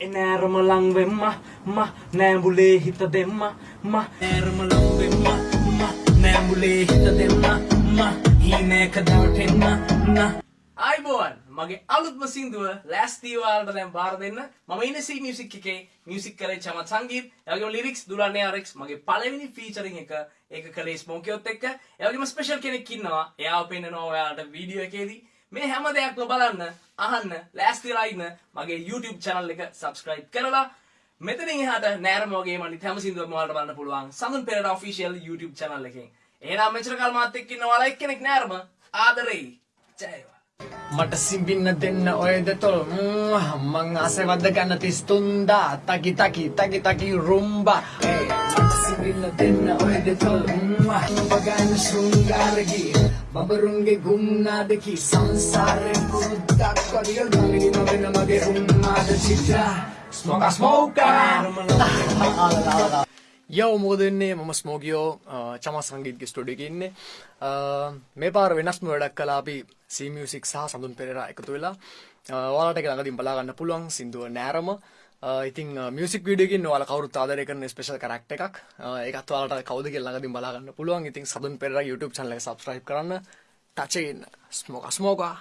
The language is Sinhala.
Enär malang man lang vemma, ma, nä mbule hitta ම නෑරම ලංවෙම්ම ම නෑඹුලේ හිත දෙම්ම ම හීනෑක දවටෙන්න න අයිබෝන් මගේ අලුත්ම සිින්දුව ලෑස්තීවාලට දැම් බාර දෙන්න. ම ඉනසි මියසික් එකේ මියසික් කරේ චමත් සංගීත් යගේ ලිරික්ස් දුරන්නේ අරෙක්ස් මගේ පලවෙනි ෆීචරින් එක ඒක කලේ ස්මෝකයොත් එක්ක. යගේම ස්පේෂල් කෙනෙක්කින්නවා එයා පෙන්න්න නොවයාට වීඩියෝ එකේදී. මේ හැම දෙයක්ම බලන්න අහන්න ලෑස්තිරයින්න මගේ YouTube චැනල් එක සබස්ක්‍රයිබ් කරලා මෙතනින් එහාට නෑරමෝගේ මනි හැම සිදුව මවාලට බලන්න පුළුවන්. සඳන් පෙරට ඔෆිසිියල් YouTube චැනල් එකෙන්. ඒනම් මෙචර කල්මාත් එක්කින්න වල එක්කෙනෙක් නෑරම. ආදරෙයි. ජයවා මට සිම්බින්න දෙන්න ඔය දෙතොල් මං ආසවද්ද ගන්න තිස්තුන්දා. තකි තකි තකි තකි රුම්බා. ඒ, මට සිම්බින්න දෙන්න ඔය දෙතොල් බගන්න ශෘංගාරගී බබරුන්ගේ ගුම්නාදකි. සංසාරෙන් පුරුද්දක් වදිය ගලගි නොවෙන මගේ උන්මාද චිත්‍රා ස්මෝක ස්මෝකා යව මෝදන්නේ මම ස්මෝගියෝ චම සංගීත්ගේ ස්ටඩික ඉන්නේ. මේ පාර වෙනස්ම වැඩක් කලාපි සීමියසික් සහ සඳුන් පෙර එකතු වෙලා. වාලට ළඟදින් බලාගන්න පුළුවන් සිින්දුව නෑරම. ඉතින් මියසික් විඩියකින් වාල කවරු ආදරය කරන ස්පේශල් කරක්ට එකක්. එකත් වාලට කවද ළඟදින් බලාගන්න පුළුවන්. ඉතින් සඳන් පෙර YouTube චනල සබස්්‍රයි් කරන්න. ටචයන්න ස්මෝක ස්මෝකා